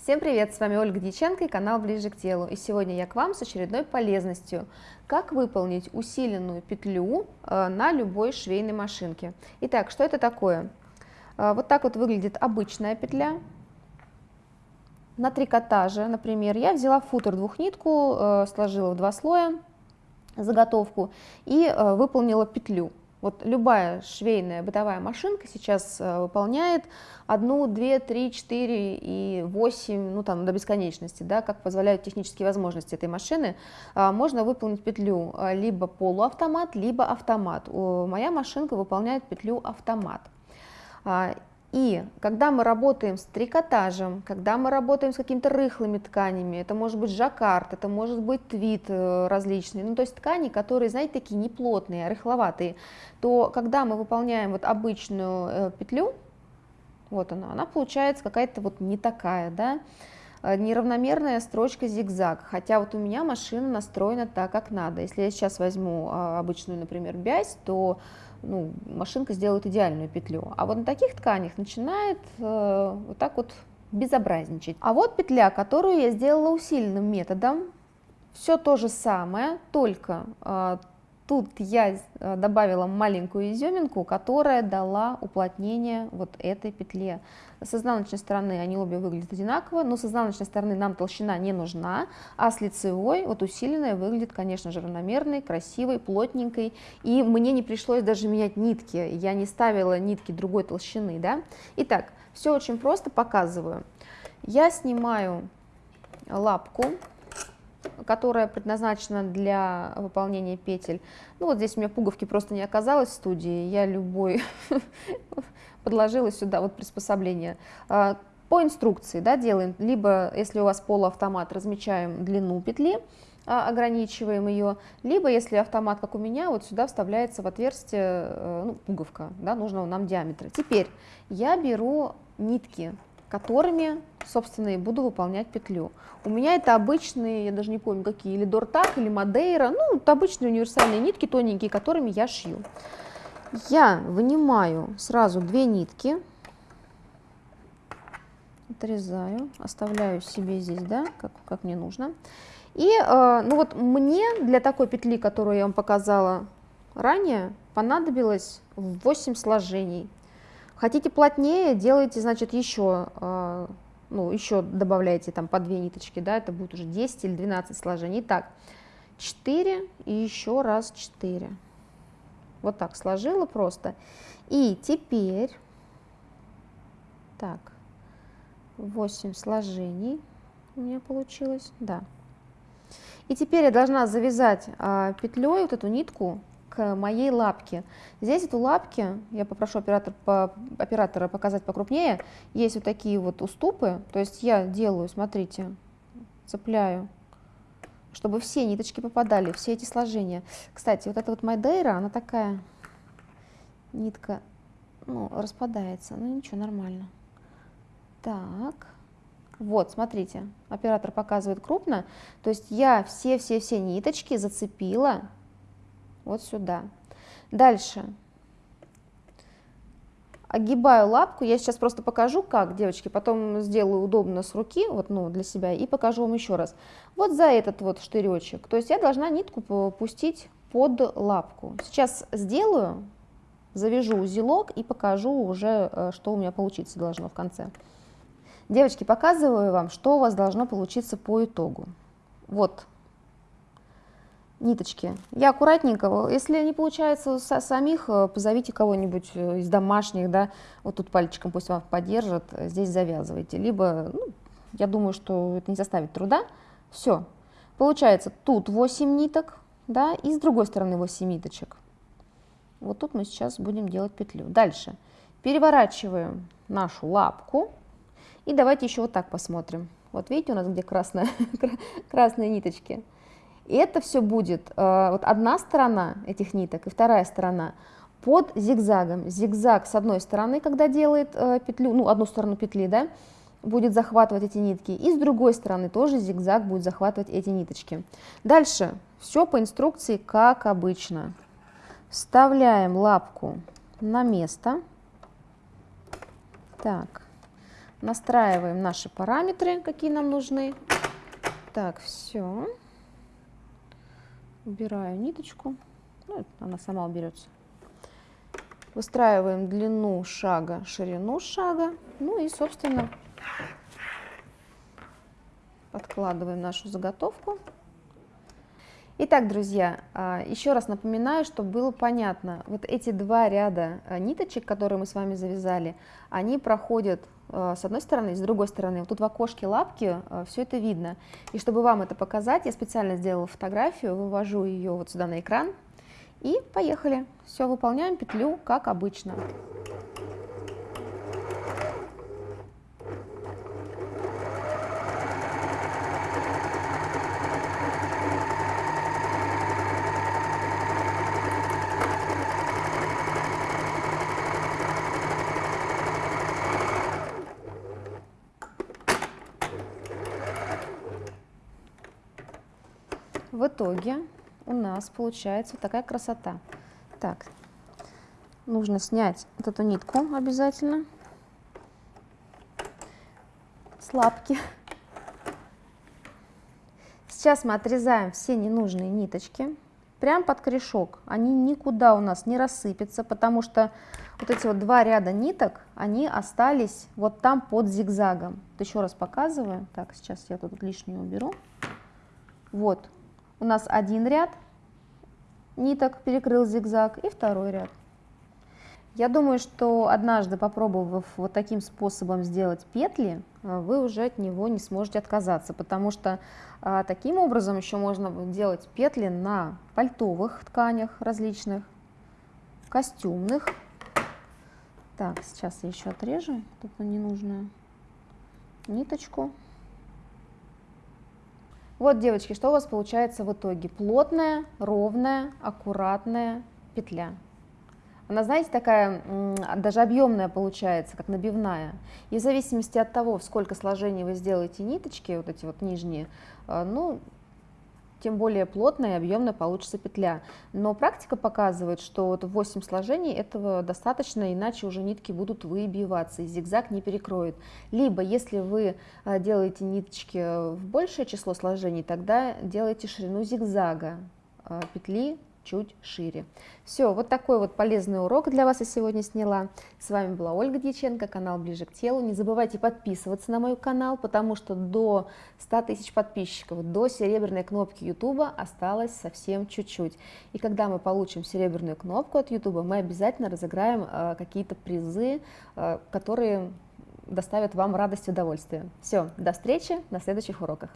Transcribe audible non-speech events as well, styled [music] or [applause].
Всем привет, с вами Ольга Дьяченко и канал Ближе к телу. И сегодня я к вам с очередной полезностью. Как выполнить усиленную петлю э, на любой швейной машинке. Итак, что это такое? Э, вот так вот выглядит обычная петля. На трикотаже, например, я взяла футер двухнитку, э, сложила в два слоя заготовку и выполнила петлю. Вот любая швейная бытовая машинка сейчас э, выполняет одну, две, три, четыре и восемь, ну там до бесконечности, да, как позволяют технические возможности этой машины, э, можно выполнить петлю э, либо полуавтомат, либо автомат. Моя машинка выполняет петлю автомат. И когда мы работаем с трикотажем, когда мы работаем с какими-то рыхлыми тканями, это может быть жаккард, это может быть твит э, различный, ну то есть ткани, которые, знаете, такие неплотные, а рыхловатые, то когда мы выполняем вот обычную э, петлю, вот она, она получается какая-то вот не такая, да, э, неравномерная строчка зигзаг, хотя вот у меня машина настроена так, как надо. Если я сейчас возьму а, обычную, например, бязь, то ну, машинка сделает идеальную петлю. А вот на таких тканях начинает э, вот так вот безобразничать. А вот петля, которую я сделала усиленным методом, все то же самое, только э, Тут я э, добавила маленькую изюминку, которая дала уплотнение вот этой петле. С изнаночной стороны они обе выглядят одинаково, но с изнаночной стороны нам толщина не нужна, а с лицевой, вот усиленная, выглядит, конечно же, равномерной, красивой, плотненькой. И мне не пришлось даже менять нитки, я не ставила нитки другой толщины. Да? Итак, все очень просто показываю. Я снимаю лапку которая предназначена для выполнения петель. Ну вот здесь у меня пуговки просто не оказалось в студии, я любой [laughs] подложила сюда вот приспособление. А, по инструкции да, делаем, либо если у вас полуавтомат, размечаем длину петли, а, ограничиваем ее, либо если автомат, как у меня, вот сюда вставляется в отверстие э, ну, пуговка да, нужного нам диаметра. Теперь я беру нитки которыми, собственно, и буду выполнять петлю. У меня это обычные, я даже не помню какие, или Дортак, или Мадейра, ну, это обычные универсальные нитки тоненькие, которыми я шью. Я вынимаю сразу две нитки, отрезаю, оставляю себе здесь, да, как, как мне нужно. И, э, ну вот мне для такой петли, которую я вам показала ранее, понадобилось 8 сложений. Хотите плотнее, делайте, значит, еще, э, ну, еще добавляйте там по две ниточки, да, это будет уже 10 или 12 сложений. Так, 4 и еще раз 4. Вот так сложила просто. И теперь, так, 8 сложений у меня получилось, да. И теперь я должна завязать а, петлей вот эту нитку моей лапке. Здесь эту лапки, я попрошу оператор, по, оператора показать покрупнее, есть вот такие вот уступы, то есть я делаю, смотрите, цепляю, чтобы все ниточки попадали, все эти сложения. Кстати, вот эта вот Майдейра, она такая, нитка, ну, распадается, ну ничего, нормально. Так, вот, смотрите, оператор показывает крупно, то есть я все-все-все ниточки зацепила вот сюда. Дальше. Огибаю лапку, я сейчас просто покажу, как, девочки, потом сделаю удобно с руки, вот, ну, для себя, и покажу вам еще раз. Вот за этот вот штыречек, то есть я должна нитку пустить под лапку. Сейчас сделаю, завяжу узелок и покажу уже, э, что у меня получиться должно в конце. Девочки, показываю вам, что у вас должно получиться по итогу. Вот ниточки. Я аккуратненько, если не получается со самих, э, позовите кого-нибудь э, из домашних, да, вот тут пальчиком пусть вам поддержат, э, здесь завязывайте. Либо, ну, я думаю, что это не составит труда. Все. Получается, тут 8 ниток, да, и с другой стороны 8 ниточек. Вот тут мы сейчас будем делать петлю. Дальше. Переворачиваем нашу лапку. И давайте еще вот так посмотрим. Вот видите у нас где красная, [laughs] красные ниточки. И это все будет э, вот одна сторона этих ниток и вторая сторона под зигзагом. Зигзаг с одной стороны, когда делает э, петлю, ну одну сторону петли, да, будет захватывать эти нитки, и с другой стороны тоже зигзаг будет захватывать эти ниточки. Дальше все по инструкции, как обычно. Вставляем лапку на место. Так, настраиваем наши параметры, какие нам нужны. Так, все. Убираю ниточку. Ну, она сама уберется. Выстраиваем длину шага, ширину шага. Ну и, собственно, подкладываем нашу заготовку. Итак, друзья, а, еще раз напоминаю, чтобы было понятно, вот эти два ряда а, ниточек, которые мы с вами завязали, они проходят с одной стороны, с другой стороны. Вот тут в окошке лапки все это видно. И чтобы вам это показать, я специально сделала фотографию, вывожу ее вот сюда на экран. И поехали. Все, выполняем петлю как обычно. В итоге у нас получается вот такая красота. Так, нужно снять вот эту нитку обязательно с лапки. Сейчас мы отрезаем все ненужные ниточки прям под корешок. Они никуда у нас не рассыпятся, потому что вот эти вот два ряда ниток, они остались вот там под зигзагом. Вот еще раз показываю. Так, сейчас я тут лишнюю уберу. Вот, у нас один ряд ниток перекрыл зигзаг и второй ряд. Я думаю, что однажды попробовав вот таким способом сделать петли, э, вы уже от него не сможете отказаться, потому что а, таким образом еще можно делать петли на пальтовых тканях различных, костюмных. Так, сейчас я еще отрежу эту ненужную ниточку. Вот, девочки, что у вас получается в итоге? Плотная, ровная, аккуратная петля. Она, знаете, такая даже объемная получается, как набивная. И в зависимости от того, сколько сложений вы сделаете ниточки, вот эти вот нижние, э, ну, тем более плотная и объемная получится петля. Но практика показывает, что вот 8 сложений этого достаточно, иначе уже нитки будут выбиваться, и зигзаг не перекроет. Либо, если вы а, делаете ниточки в большее число сложений, тогда делайте ширину зигзага а, петли чуть шире. Все, вот такой вот полезный урок для вас я сегодня сняла. С вами была Ольга Дьяченко, канал Ближе к телу. Не забывайте подписываться на мой канал, потому что до 100 тысяч подписчиков, до серебряной кнопки YouTube осталось совсем чуть-чуть. И когда мы получим серебряную кнопку от YouTube, мы обязательно разыграем э, какие-то призы, э, которые доставят вам радость и удовольствие. Все, до встречи на следующих уроках.